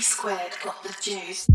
Squared got the juice.